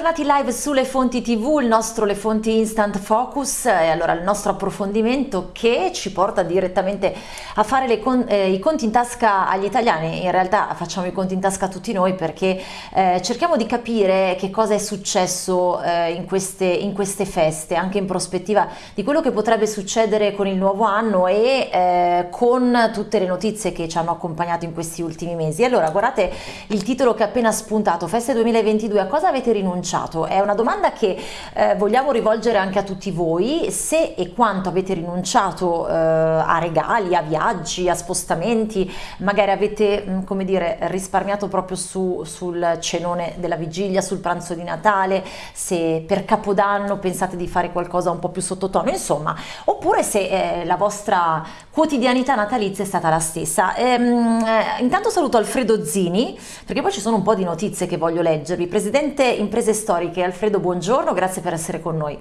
bentornati live sulle fonti tv, il nostro Le Fonti Instant Focus e allora il nostro approfondimento che ci porta direttamente a fare con, eh, i conti in tasca agli italiani, in realtà facciamo i conti in tasca a tutti noi perché eh, cerchiamo di capire che cosa è successo eh, in, queste, in, queste, feste, anche in prospettiva di quello che potrebbe succedere con il nuovo anno e eh, con tutte le notizie che ci hanno accompagnato in questi ultimi mesi. Allora guardate il titolo che ha appena spuntato, Feste 2022, a cosa avete rinunciato? È una domanda che eh, vogliamo rivolgere anche a tutti voi, se e quanto avete rinunciato eh, a regali, a viaggi, a spostamenti, magari avete mm, come dire risparmiato proprio su, sul cenone della vigilia, sul pranzo di Natale, se per Capodanno pensate di fare qualcosa un po' più sottotono, insomma, oppure se eh, la vostra quotidianità natalizia è stata la stessa. Ehm, eh, intanto saluto Alfredo Zini, perché poi ci sono un po' di notizie che voglio leggervi. Presidente Imprese Storiche, Alfredo, buongiorno, grazie per essere con noi.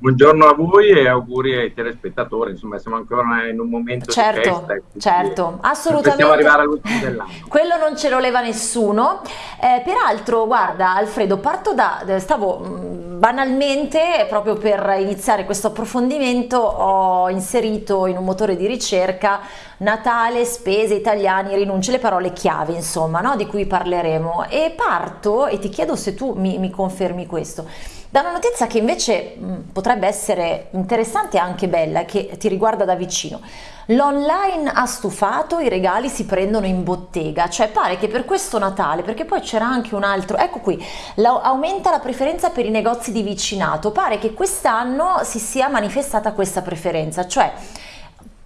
Buongiorno a voi e auguri ai telespettatori, insomma siamo ancora in un momento certo, di festa. Certo, assolutamente. arrivare all'ultimo dell'anno. Quello non ce lo leva nessuno. Eh, peraltro, guarda Alfredo, parto da, stavo mm, banalmente, proprio per iniziare questo approfondimento, ho inserito in un motore di ricerca Natale, spese, italiani, rinunce, le parole chiave insomma, no? di cui parleremo e parto e ti chiedo se tu mi, mi confermi questo da una notizia che invece mh, potrebbe essere interessante e anche bella, che ti riguarda da vicino. L'online ha stufato, i regali si prendono in bottega, cioè pare che per questo Natale, perché poi c'era anche un altro, ecco qui, la, aumenta la preferenza per i negozi di vicinato, pare che quest'anno si sia manifestata questa preferenza, cioè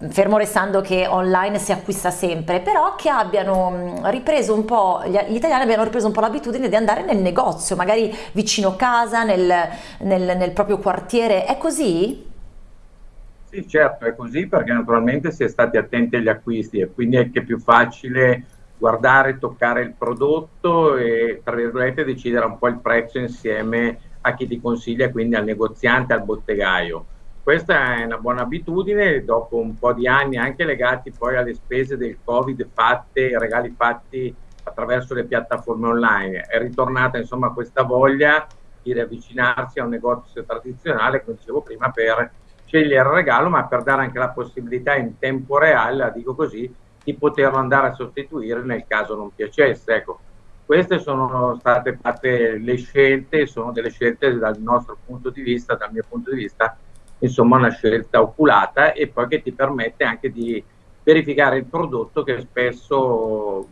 fermo restando che online si acquista sempre, però che abbiano mm, ripreso un po', gli italiani abbiano ripreso un po' l'abitudine di andare nel negozio, magari vicino casa, nel, nel, nel proprio quartiere, è così? Sì, certo, è così perché naturalmente si è stati attenti agli acquisti e quindi è anche più facile guardare, toccare il prodotto e tra virgolette decidere un po' il prezzo insieme a chi ti consiglia, quindi al negoziante, al bottegaio questa è una buona abitudine dopo un po' di anni anche legati poi alle spese del covid fatte, regali fatti attraverso le piattaforme online. È ritornata insomma questa voglia di riavvicinarsi a un negozio tradizionale, come dicevo prima, per scegliere il regalo, ma per dare anche la possibilità in tempo reale, la dico così, di poterlo andare a sostituire nel caso non piacesse. Ecco, queste sono state fatte le scelte, sono delle scelte dal nostro punto di vista, dal mio punto di vista, insomma una scelta oculata e poi che ti permette anche di verificare il prodotto che spesso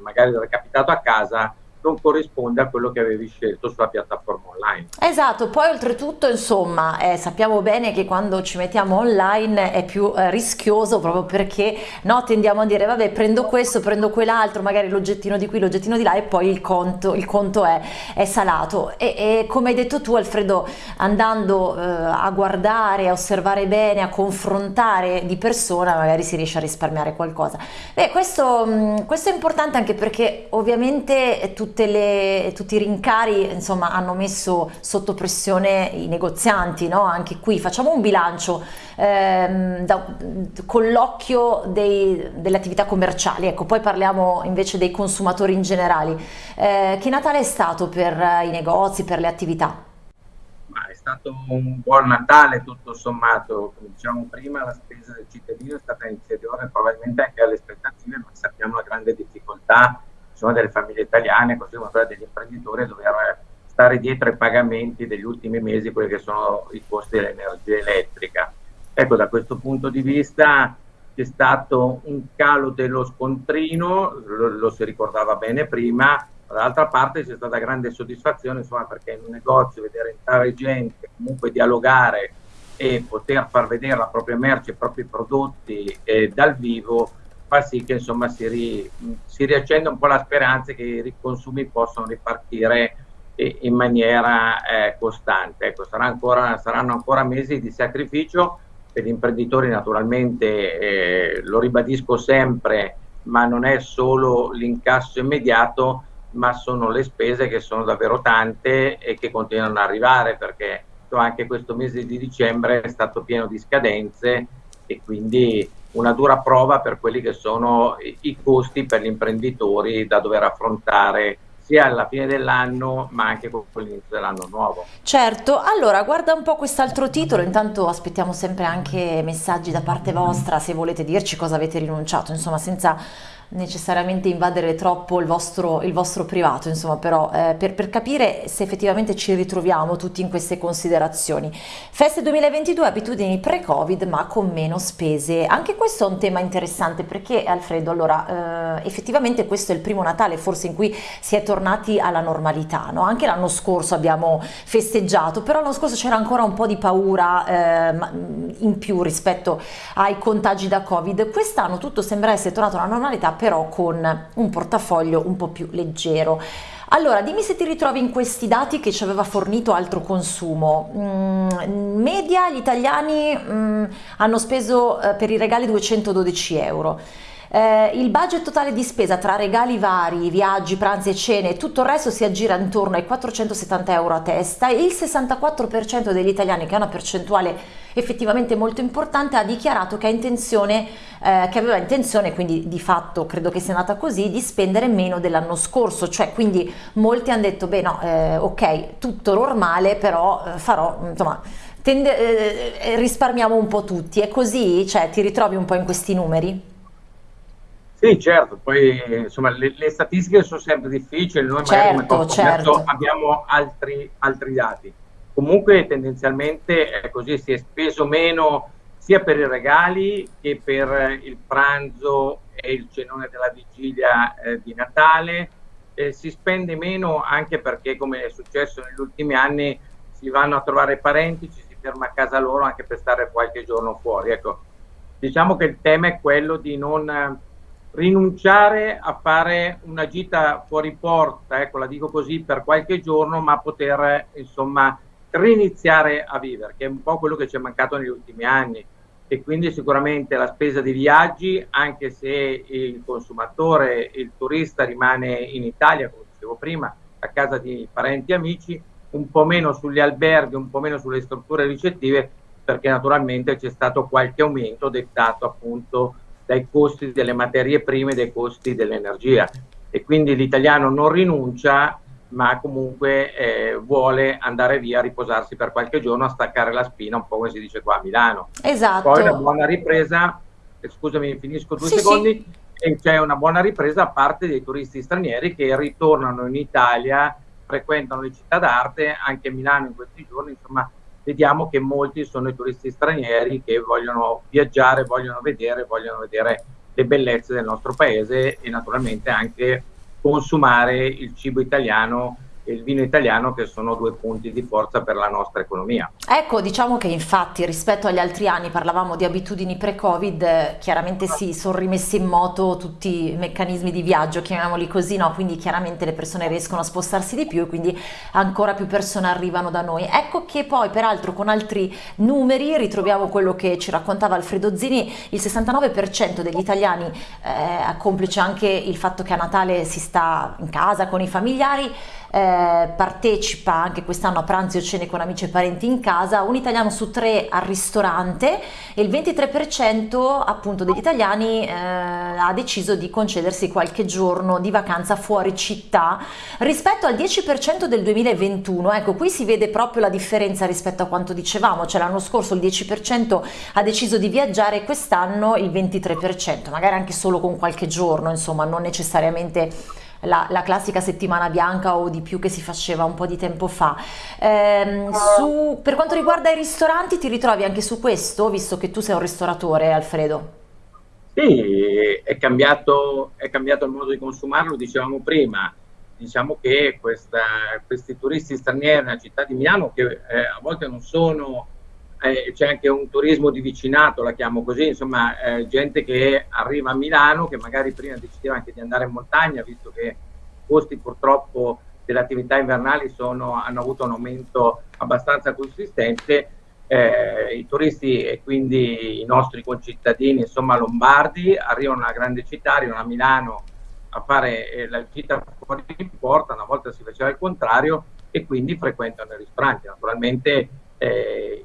magari è capitato a casa non corrisponde a quello che avevi scelto sulla piattaforma online. Esatto, poi oltretutto insomma eh, sappiamo bene che quando ci mettiamo online è più eh, rischioso proprio perché no, tendiamo a dire vabbè prendo questo, prendo quell'altro, magari l'oggettino di qui, l'oggettino di là e poi il conto, il conto è, è salato e, e, come hai detto tu Alfredo andando eh, a guardare, a osservare bene, a confrontare di persona magari si riesce a risparmiare qualcosa. Beh, questo, mh, questo è importante anche perché ovviamente tutto le, tutti i rincari insomma, hanno messo sotto pressione i negozianti, no? anche qui facciamo un bilancio ehm, da, con l'occhio delle attività commerciali, ecco, poi parliamo invece dei consumatori in generale. Eh, che Natale è stato per i negozi, per le attività? Ma è stato un buon Natale tutto sommato, come dicevamo prima la spesa del cittadino è stata inferiore probabilmente anche alle aspettative, ma sappiamo la grande difficoltà sono delle famiglie italiane, così come quelle degli imprenditori, dover stare dietro ai pagamenti degli ultimi mesi, quelli che sono i costi dell'energia elettrica. Ecco, da questo punto di vista c'è stato un calo dello scontrino, lo, lo si ricordava bene prima, dall'altra parte c'è stata grande soddisfazione, insomma, perché in un negozio vedere entrare gente, comunque dialogare e poter far vedere la propria merce, i propri prodotti eh, dal vivo, fa sì che insomma si, ri, si riaccenda un po' la speranza che i consumi possano ripartire in maniera eh, costante. Ecco, sarà ancora, saranno ancora mesi di sacrificio per gli imprenditori naturalmente, eh, lo ribadisco sempre, ma non è solo l'incasso immediato, ma sono le spese che sono davvero tante e che continuano ad arrivare perché anche questo mese di dicembre è stato pieno di scadenze e quindi una dura prova per quelli che sono i, i costi per gli imprenditori da dover affrontare sia alla fine dell'anno ma anche con l'inizio dell'anno nuovo. Certo, allora guarda un po' quest'altro titolo, intanto aspettiamo sempre anche messaggi da parte vostra se volete dirci cosa avete rinunciato, insomma senza necessariamente invadere troppo il vostro, il vostro privato, insomma, però eh, per, per, capire se effettivamente ci ritroviamo tutti in queste considerazioni. Feste 2022, abitudini pre-Covid ma con meno spese. Anche questo è un tema interessante perché Alfredo, allora eh, effettivamente questo è il primo Natale forse in cui si è tornati alla normalità, no? Anche l'anno scorso abbiamo festeggiato, però l'anno scorso c'era ancora un po' di paura eh, in più rispetto ai contagi da Covid. Quest'anno tutto sembra essere tornato alla normalità però con un portafoglio un po' più leggero. Allora, dimmi se ti ritrovi in questi dati che ci aveva fornito altro consumo. Mm, media gli italiani mm, hanno speso eh, per i regali 212 euro. Eh, il budget totale di spesa tra regali vari, viaggi, pranzi e cene e tutto il resto si aggira intorno ai 470 euro a testa e il 64% degli italiani, che è una percentuale effettivamente molto importante, ha dichiarato che, intenzione, eh, che aveva intenzione, quindi di fatto credo che sia nata così, di spendere meno dell'anno scorso, cioè quindi molti hanno detto beh no, eh, ok, tutto normale, però eh, farò, insomma, tende, eh, risparmiamo un po' tutti, è così? Cioè ti ritrovi un po' in questi numeri? Sì, certo, poi insomma le, le, statistiche sono sempre difficili, noi certo, come certo. abbiamo altri, altri, dati. Comunque tendenzialmente è così, si è speso meno sia per i regali che per il pranzo e il cenone della vigilia eh, di Natale, eh, si spende meno anche perché come è successo negli ultimi anni si vanno a trovare parenti, ci si ferma a casa loro anche per stare qualche giorno fuori. Ecco, diciamo che il tema è quello di non rinunciare a fare una gita fuori porta, ecco la dico così, per qualche giorno, ma poter insomma riniziare a vivere, che è un po' quello che ci è mancato negli ultimi anni. E quindi sicuramente la spesa di viaggi, anche se il consumatore, il turista rimane in Italia, come dicevo prima, a casa di parenti e amici, un po' meno sugli alberghi, un po' meno sulle strutture ricettive, perché naturalmente c'è stato qualche aumento dettato appunto dai costi delle materie prime, dai costi dell'energia e quindi l'italiano non rinuncia ma comunque eh, vuole andare via a riposarsi per qualche giorno a staccare la spina, un po' come si dice qua a Milano. Esatto. Poi una buona ripresa, eh, scusami, finisco due sì, secondi, sì. e c'è una buona ripresa a parte dei turisti stranieri che ritornano in Italia, frequentano le città d'arte, anche Milano in questi giorni, insomma vediamo che molti sono i turisti stranieri che vogliono viaggiare, vogliono vedere, vogliono vedere le bellezze del nostro paese e naturalmente anche consumare il cibo italiano e il vino italiano che sono due punti di forza per la nostra economia. Ecco, diciamo che infatti rispetto agli altri anni parlavamo di abitudini pre-Covid, chiaramente si sono rimessi in moto tutti i meccanismi di viaggio, chiamiamoli così, no? quindi chiaramente le persone riescono a spostarsi di più e quindi ancora più persone arrivano da noi. Ecco che poi peraltro con altri numeri ritroviamo quello che ci raccontava Alfredo Zini, il 69% degli italiani, eh, complice anche il fatto che a Natale si sta in casa con i familiari, eh, partecipa anche quest'anno a pranzi o cene con amici e parenti in casa, un italiano su tre al ristorante e il 23% appunto degli italiani eh, ha deciso di concedersi qualche giorno di vacanza fuori città rispetto al 10% del 2021. Ecco, qui si vede proprio la differenza rispetto a quanto dicevamo, cioè l'anno scorso il 10% ha deciso di viaggiare, quest'anno il 23%, magari anche solo con qualche giorno, insomma, non necessariamente la, la, classica settimana bianca o di più che si faceva un po' di tempo fa. Eh, su, per quanto riguarda i ristoranti, ti ritrovi anche su questo, visto che tu sei un ristoratore, Alfredo? Sì, è cambiato, è cambiato il modo di consumarlo, dicevamo prima. Diciamo che questa, questi turisti stranieri nella città di Milano, che eh, a volte non sono eh, c'è anche un turismo di vicinato, la chiamo così, insomma, eh, gente che arriva a Milano, che magari prima decideva anche di andare in montagna, visto che i costi purtroppo delle attività invernali sono, hanno avuto un aumento abbastanza consistente. Eh, I turisti e quindi i nostri concittadini, insomma, lombardi, arrivano a una grande città, arrivano a Milano a fare eh, la gita fuori in porta, una volta si faceva il contrario, e quindi frequentano i ristoranti. Naturalmente eh,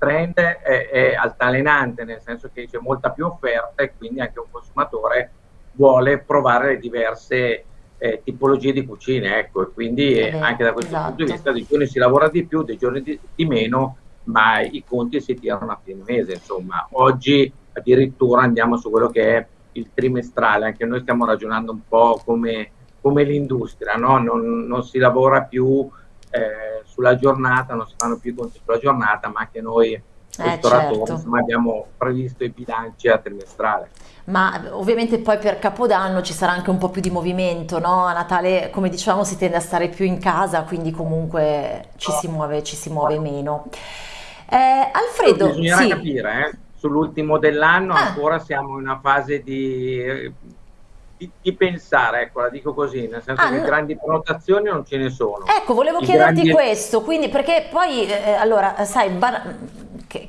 trend è, è altalenante, nel senso che c'è molta più offerta e quindi anche un consumatore vuole provare le diverse eh, tipologie di cucine, ecco, e quindi eh, anche da questo esatto. punto di vista dei giorni si lavora di più, dei giorni di, di meno, ma i conti si tirano a fine mese, insomma. Oggi addirittura andiamo su quello che è il trimestrale, anche noi stiamo ragionando un po' come, come l'industria, no? non, non, si lavora più eh, sulla giornata, non si fanno più i conti sulla giornata, ma anche noi eh, certo. insomma, abbiamo previsto i bilanci a trimestrale. Ma ovviamente poi per Capodanno ci sarà anche un po' più di movimento, no? A Natale, come dicevamo, si tende a stare più in casa, quindi comunque ci si muove, ci si muove meno. Eh, Alfredo, bisognerà sì. capire, eh? sull'ultimo dell'anno ah. ancora siamo in una fase di, di, di, pensare, ecco, la dico così, nel senso ah, che no. grandi prenotazioni non ce ne sono. Ecco, volevo I chiederti grandi... questo, quindi perché poi, eh, allora, sai, bar...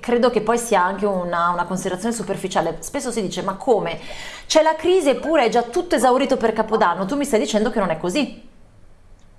credo che poi sia anche una, una, considerazione superficiale, spesso si dice ma come? C'è la crisi eppure è già tutto esaurito per Capodanno, tu mi stai dicendo che non è così?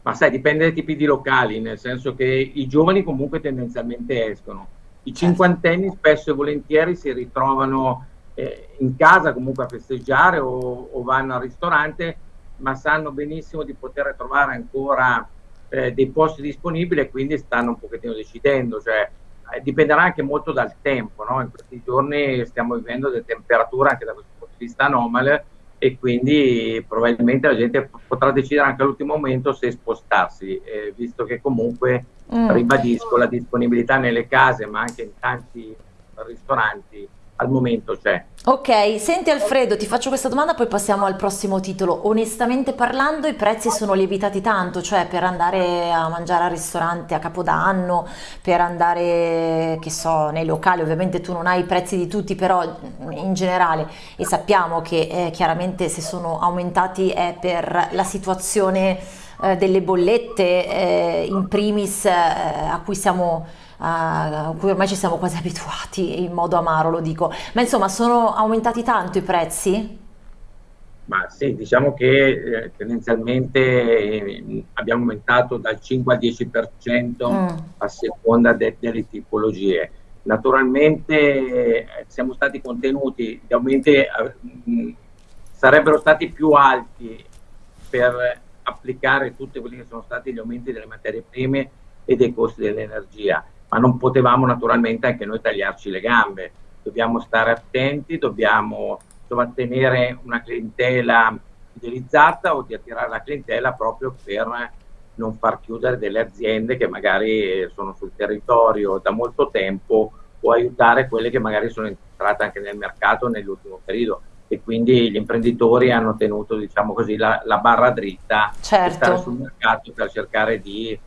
Ma sai, dipende dai tipi di locali, nel senso che i giovani comunque tendenzialmente escono i cinquantenni spesso e volentieri si ritrovano eh, in casa comunque a festeggiare o, o, vanno al ristorante, ma sanno benissimo di poter trovare ancora eh, dei posti disponibili e quindi stanno un pochettino decidendo. Cioè, eh, dipenderà anche molto dal tempo, no? in questi giorni stiamo vivendo delle temperature anche da questo punto di vista anomale e quindi probabilmente la gente potrà decidere anche all'ultimo momento se spostarsi, eh, visto che comunque, mm. ribadisco, la disponibilità nelle case ma anche in tanti ristoranti al momento c'è. Ok, senti Alfredo, ti faccio questa domanda, poi passiamo al prossimo titolo. Onestamente parlando, i prezzi sono lievitati tanto, cioè per andare a mangiare al ristorante a Capodanno, per andare, che so, nei locali, ovviamente tu non hai i prezzi di tutti, però in generale, e sappiamo che eh, chiaramente se sono aumentati è per la situazione eh, delle bollette, eh, in primis eh, a cui siamo a cui ormai ci siamo quasi abituati in modo amaro lo dico, ma insomma sono aumentati tanto i prezzi? Ma sì, diciamo che eh, tendenzialmente eh, abbiamo aumentato dal 5 al 10% mm. a seconda de delle tipologie. Naturalmente eh, siamo stati contenuti, gli aumenti eh, mh, sarebbero stati più alti per applicare tutti quelli che sono stati gli aumenti delle materie prime e dei costi dell'energia ma non potevamo naturalmente anche noi tagliarci le gambe. Dobbiamo stare attenti, dobbiamo insomma, tenere una clientela fidelizzata o di attirare la clientela proprio per non far chiudere delle aziende che magari sono sul territorio da molto tempo o aiutare quelle che magari sono entrate anche nel mercato nell'ultimo periodo e quindi gli imprenditori hanno tenuto diciamo così la, la barra dritta certo. per stare sul mercato per cercare di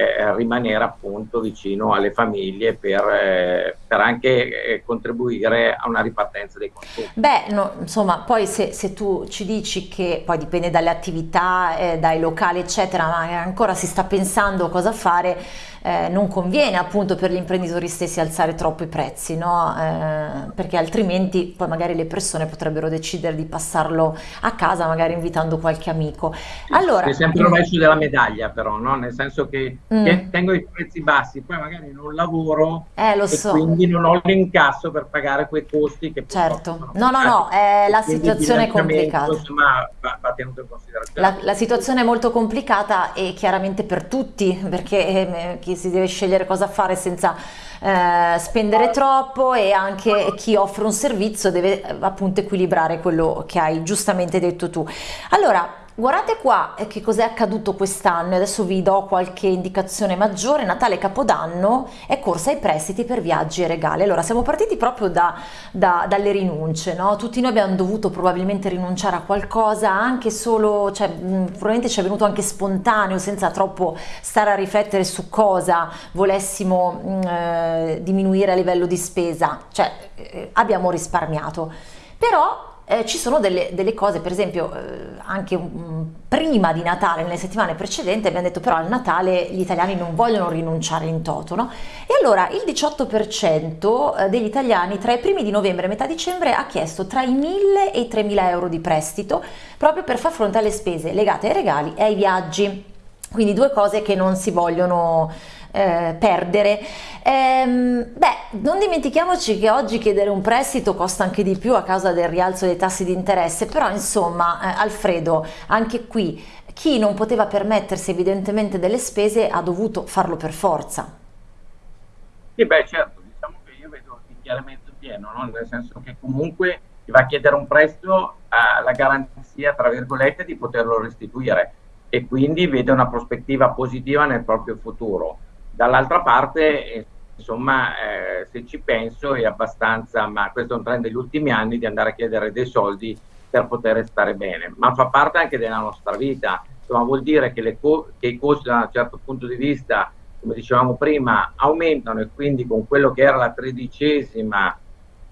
eh, rimanere appunto vicino alle famiglie per, eh, per anche eh, contribuire a una ripartenza dei consumi. Beh, no, insomma, poi se, se, tu ci dici che poi dipende dalle attività, eh, dai locali, eccetera, ma ancora si sta pensando cosa fare, eh, non conviene appunto per gli imprenditori stessi alzare troppo i prezzi, no? Eh, perché altrimenti poi magari le persone potrebbero decidere di passarlo a casa, magari invitando qualche amico. Allora, è sempre il rovescio della medaglia però, no? nel senso che, mm. che, tengo i prezzi bassi, poi magari non lavoro eh, lo so. quindi non ho l'incasso per pagare quei costi che certo. No, no, no, è la situazione è complicata. Insomma, va, va tenuto in considerazione. La, la, situazione è molto complicata e chiaramente per tutti, perché eh, chi si deve scegliere cosa fare senza eh, spendere troppo e anche chi offre un servizio deve appunto equilibrare quello che hai giustamente detto tu. Allora, Guardate qua eh, che cos'è accaduto quest'anno, adesso vi do qualche indicazione maggiore, Natale Capodanno è corsa ai prestiti per viaggi e regali. Allora siamo partiti proprio da, da, dalle rinunce, no? tutti noi abbiamo dovuto probabilmente rinunciare a qualcosa, anche solo, cioè, probabilmente ci è venuto anche spontaneo, senza troppo stare a riflettere su cosa volessimo eh, diminuire a livello di spesa, cioè eh, abbiamo risparmiato. Però eh, ci sono delle, delle, cose, per esempio eh, anche um, prima di Natale, nelle settimane precedenti, abbiamo detto però al Natale gli italiani non vogliono rinunciare in toto, no? E allora il 18% eh, degli italiani tra i primi di novembre e metà dicembre ha chiesto tra i 1000 e i 3000 euro di prestito proprio per far fronte alle spese legate ai regali e ai viaggi. Quindi due cose che non si vogliono eh, perdere. Ehm, beh, non dimentichiamoci che oggi chiedere un prestito costa anche di più a causa del rialzo dei tassi di interesse, però insomma eh, Alfredo, anche qui chi non poteva permettersi evidentemente delle spese ha dovuto farlo per forza. Sì, beh certo, diciamo che io vedo il pieno, no? nel senso che comunque chi va a chiedere un prestito ha la garanzia, tra virgolette, di poterlo restituire e quindi vede una prospettiva positiva nel proprio futuro. Dall'altra parte, insomma, eh, se ci penso è abbastanza, ma questo è un trend degli ultimi anni, di andare a chiedere dei soldi per poter stare bene, ma fa parte anche della nostra vita, insomma vuol dire che, che i costi da un certo punto di vista, come dicevamo prima, aumentano e quindi con quello che era la tredicesima,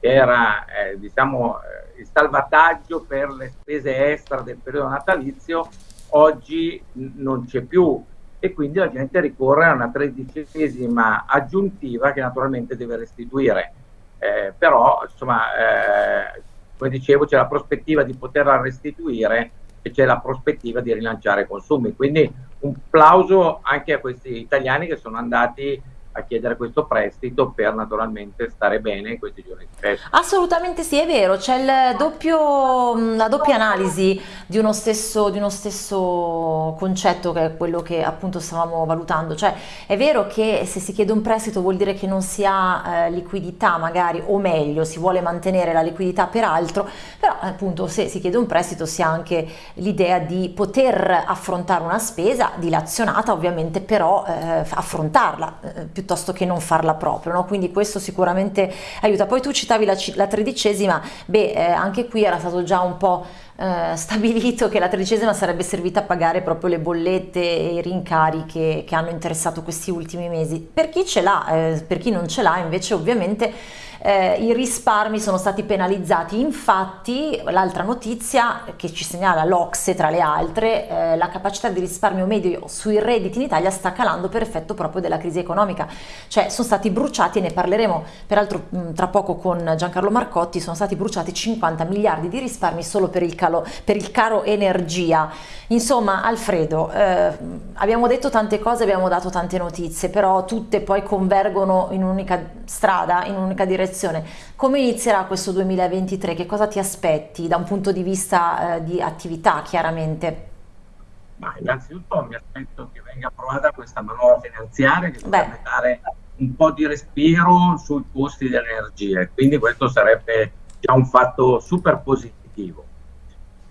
che era eh, diciamo, eh, il salvataggio per le spese extra del periodo natalizio, oggi non c'è più e quindi la gente ricorre a una tredicesima aggiuntiva che naturalmente deve restituire. Eh, però, insomma, eh, come dicevo, c'è la prospettiva di poterla restituire e c'è la prospettiva di rilanciare i consumi. Quindi un plauso anche a questi italiani che sono andati a chiedere questo prestito per naturalmente stare bene in questi giorni di festa. Assolutamente sì, è vero, c'è doppio, la doppia analisi di uno, stesso, di uno stesso concetto che è quello che appunto stavamo valutando, cioè è vero che se si chiede un prestito vuol dire che non si ha eh, liquidità magari o meglio si vuole mantenere la liquidità per altro, però appunto se si chiede un prestito si ha anche l'idea di poter affrontare una spesa dilazionata ovviamente però eh, affrontarla eh, che non farla proprio, no? quindi questo sicuramente aiuta. Poi tu citavi la, la tredicesima, beh eh, anche qui era stato già un po' eh, stabilito che la tredicesima sarebbe servita a pagare proprio le bollette e i rincari che, che hanno interessato questi ultimi mesi. Per chi ce l'ha, eh, per chi non ce l'ha invece ovviamente eh, i risparmi sono stati penalizzati. Infatti, l'altra notizia che ci segnala l'Ocse tra le altre, eh, la capacità di risparmio medio sui redditi in Italia sta calando per effetto proprio della crisi economica. Cioè sono stati bruciati, e ne parleremo peraltro mh, tra poco con Giancarlo Marcotti, sono stati bruciati 50 miliardi di risparmi solo per il, calo, per il caro energia. Insomma, Alfredo, eh, abbiamo detto tante cose, abbiamo dato tante notizie, però tutte poi convergono in un'unica strada, in un'unica direzione direzione. Come inizierà questo 2023? Che cosa ti aspetti da un punto di vista eh, di attività, chiaramente? Ma innanzitutto mi aspetto che venga approvata questa manovra finanziaria che dovrebbe dare un po' di respiro sui costi dell'energia, quindi questo sarebbe già un fatto super positivo.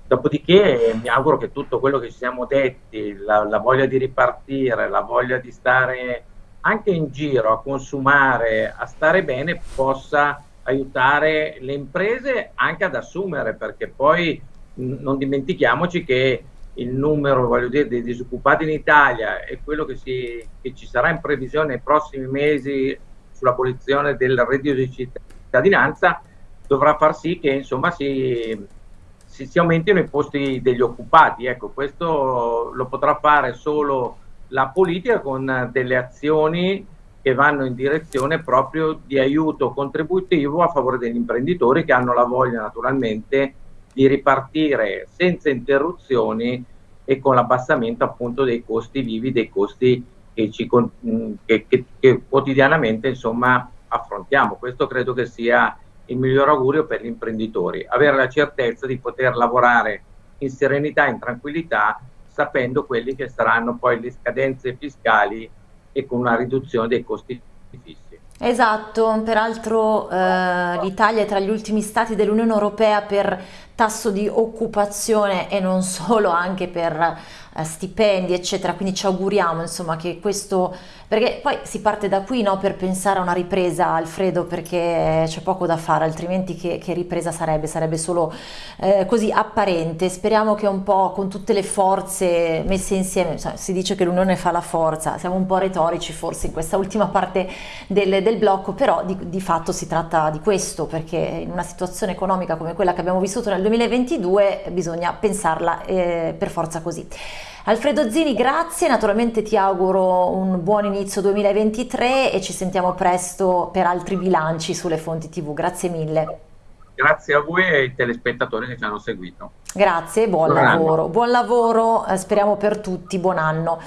Dopodiché mi auguro che tutto quello che ci siamo detti, la, la voglia di ripartire, la voglia di stare anche in giro a consumare, a stare bene, possa aiutare le imprese anche ad assumere, perché poi non dimentichiamoci che il numero dire, dei disoccupati in Italia e quello che, si, che ci sarà in previsione nei prossimi mesi sull'abolizione del reddito di cittadinanza dovrà far sì che insomma si, si, si aumentino i posti degli occupati. Ecco, questo lo potrà fare solo la politica con delle azioni che vanno in direzione proprio di aiuto contributivo a favore degli imprenditori che hanno la voglia naturalmente di ripartire senza interruzioni e con l'abbassamento appunto dei costi vivi, dei costi che, ci, che, che, che quotidianamente insomma affrontiamo. Questo credo che sia il miglior augurio per gli imprenditori, avere la certezza di poter lavorare in serenità, in tranquillità sapendo quelli che saranno poi le scadenze fiscali e con una riduzione dei costi fissi. Esatto, peraltro eh, l'Italia è tra gli ultimi stati dell'Unione Europea per tasso di occupazione e non solo, anche per stipendi eccetera, quindi ci auguriamo insomma che questo, perché poi si parte da qui no, per pensare a una ripresa Alfredo perché c'è poco da fare, altrimenti che, che ripresa sarebbe? Sarebbe solo eh, così apparente, speriamo che un po' con tutte le forze messe insieme, si dice che l'unione fa la forza, siamo un po' retorici forse in questa ultima parte del, del blocco, però di, di fatto si tratta di questo perché in una situazione economica come quella che abbiamo vissuto nel 2022 bisogna pensarla eh, per forza così. Alfredo Zini grazie, naturalmente ti auguro un buon inizio 2023 e ci sentiamo presto per altri bilanci sulle fonti tv, grazie mille. Grazie a voi e ai telespettatori che ci hanno seguito. Grazie, buon, buon lavoro, anno. buon lavoro, eh, speriamo per tutti, buon anno.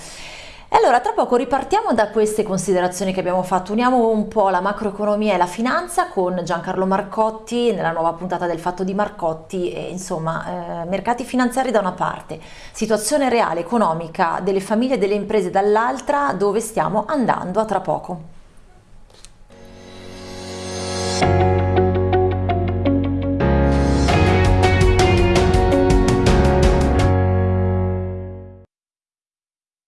E allora tra poco ripartiamo da queste considerazioni che abbiamo fatto, uniamo un po' la macroeconomia e la finanza con Giancarlo Marcotti nella nuova puntata del Fatto di Marcotti e insomma eh, mercati finanziari da una parte, situazione reale economica delle famiglie e delle imprese dall'altra dove stiamo andando a tra poco.